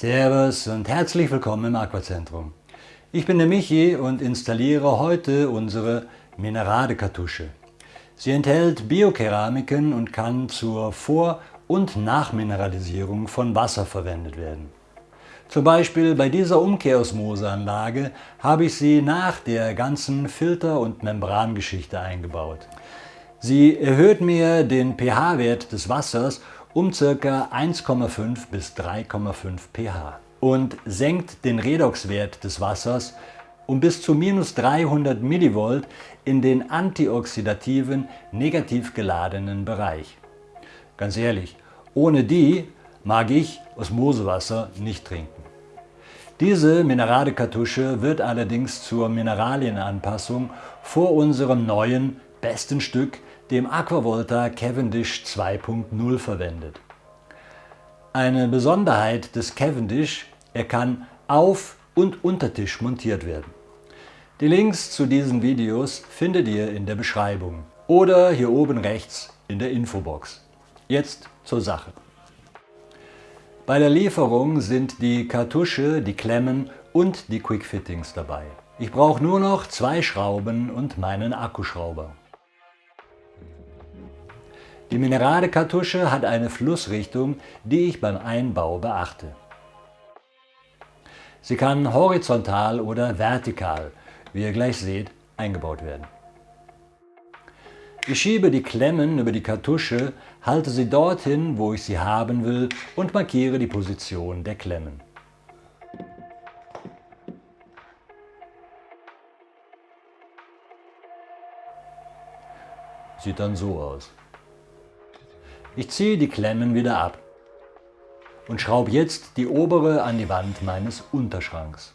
Servus und herzlich willkommen im Aquazentrum. Ich bin der Michi und installiere heute unsere Minerade-Kartusche. Sie enthält Biokeramiken und kann zur Vor- und Nachmineralisierung von Wasser verwendet werden. Zum Beispiel bei dieser Umkehrosmoseanlage habe ich sie nach der ganzen Filter- und Membrangeschichte eingebaut. Sie erhöht mir den pH-Wert des Wassers um ca. 1,5 bis 3,5 pH und senkt den Redoxwert des Wassers um bis zu minus 300 mV in den antioxidativen, negativ geladenen Bereich. Ganz ehrlich, ohne die mag ich Osmosewasser nicht trinken. Diese Mineralekartusche wird allerdings zur Mineralienanpassung vor unserem neuen, besten Stück, dem Aquavolta Cavendish 2.0 verwendet. Eine Besonderheit des Cavendish, er kann auf und unter Tisch montiert werden. Die Links zu diesen Videos findet ihr in der Beschreibung oder hier oben rechts in der Infobox. Jetzt zur Sache. Bei der Lieferung sind die Kartusche, die Klemmen und die Quickfittings dabei. Ich brauche nur noch zwei Schrauben und meinen Akkuschrauber. Die Minerade-Kartusche hat eine Flussrichtung, die ich beim Einbau beachte. Sie kann horizontal oder vertikal wie ihr gleich seht, eingebaut werden. Ich schiebe die Klemmen über die Kartusche, halte sie dorthin, wo ich sie haben will und markiere die Position der Klemmen. Sieht dann so aus. Ich ziehe die Klemmen wieder ab und schraube jetzt die obere an die Wand meines Unterschranks.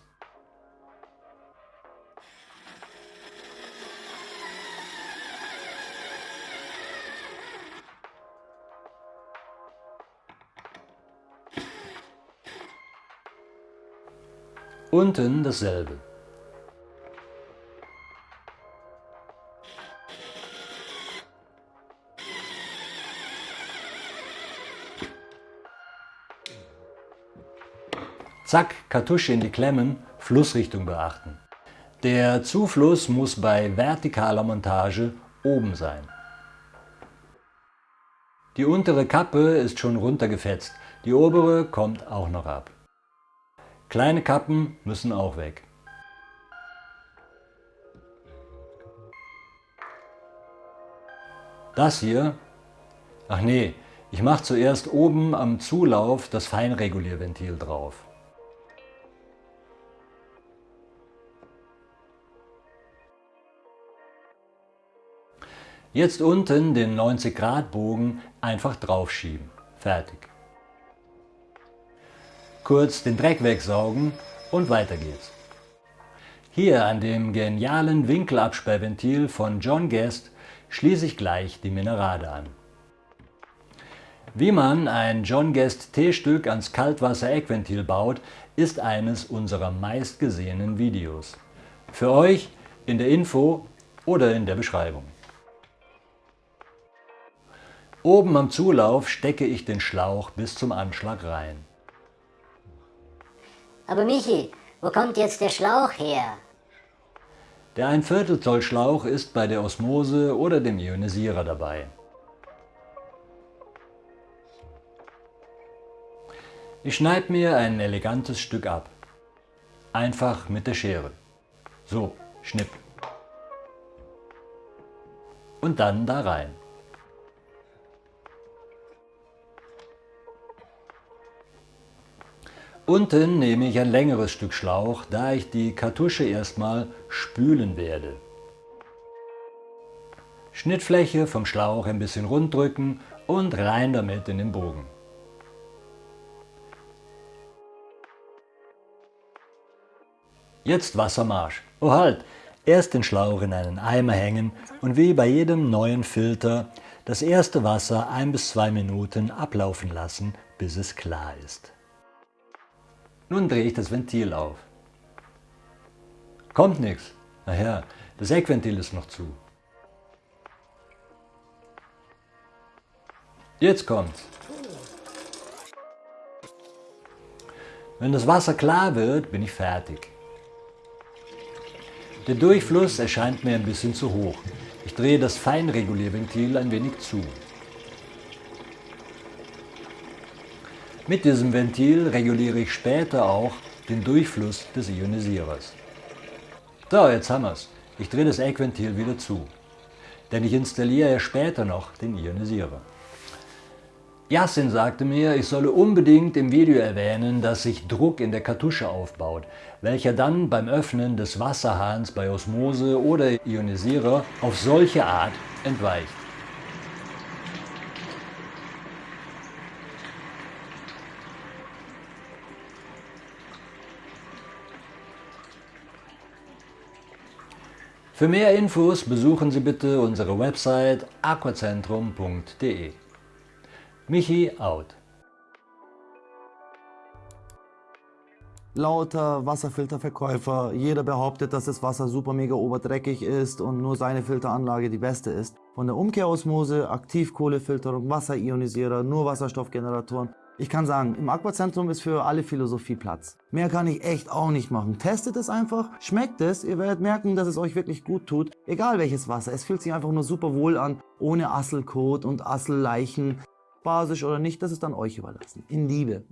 Unten dasselbe. Zack, Kartusche in die Klemmen, Flussrichtung beachten. Der Zufluss muss bei vertikaler Montage oben sein. Die untere Kappe ist schon runtergefetzt, die obere kommt auch noch ab. Kleine Kappen müssen auch weg. Das hier, ach nee, ich mache zuerst oben am Zulauf das Feinregulierventil drauf. Jetzt unten den 90 Grad Bogen einfach draufschieben. Fertig kurz den Dreck wegsaugen und weiter geht's. Hier an dem genialen Winkelabsperrventil von John Guest schließe ich gleich die Minerade an. Wie man ein John Guest T-Stück ans Kaltwasser-Eckventil baut, ist eines unserer meistgesehenen Videos. Für euch in der Info oder in der Beschreibung. Oben am Zulauf stecke ich den Schlauch bis zum Anschlag rein. Aber Michi, wo kommt jetzt der Schlauch her? Der 1 Viertel Zoll Schlauch ist bei der Osmose oder dem Ionisierer dabei. Ich schneide mir ein elegantes Stück ab. Einfach mit der Schere. So, schnipp. Und dann da rein. Unten nehme ich ein längeres Stück Schlauch, da ich die Kartusche erstmal spülen werde. Schnittfläche vom Schlauch ein bisschen rund drücken und rein damit in den Bogen. Jetzt Wassermarsch. Oh halt! Erst den Schlauch in einen Eimer hängen und wie bei jedem neuen Filter das erste Wasser ein bis zwei Minuten ablaufen lassen, bis es klar ist. Nun drehe ich das Ventil auf. Kommt nichts. Naja, das Eckventil ist noch zu. Jetzt kommt's. Wenn das Wasser klar wird, bin ich fertig. Der Durchfluss erscheint mir ein bisschen zu hoch. Ich drehe das Feinregulierventil ein wenig zu. Mit diesem Ventil reguliere ich später auch den Durchfluss des Ionisierers. So, jetzt haben wir es. Ich drehe das Eckventil wieder zu, denn ich installiere ja später noch den Ionisierer. Yassin sagte mir, ich solle unbedingt im Video erwähnen, dass sich Druck in der Kartusche aufbaut, welcher dann beim Öffnen des Wasserhahns bei Osmose oder Ionisierer auf solche Art entweicht. Für mehr Infos besuchen Sie bitte unsere Website aquacentrum.de. Michi out. Lauter Wasserfilterverkäufer, jeder behauptet, dass das Wasser super mega oberdreckig ist und nur seine Filteranlage die beste ist. Von der Umkehrosmose, Aktivkohlefilterung, Wasserionisierer, nur Wasserstoffgeneratoren ich kann sagen, im Aquazentrum ist für alle Philosophie Platz. Mehr kann ich echt auch nicht machen. Testet es einfach, schmeckt es, ihr werdet merken, dass es euch wirklich gut tut. Egal welches Wasser, es fühlt sich einfach nur super wohl an, ohne Asselkot und Asselleichen. Basisch oder nicht, das ist dann euch überlassen. In Liebe.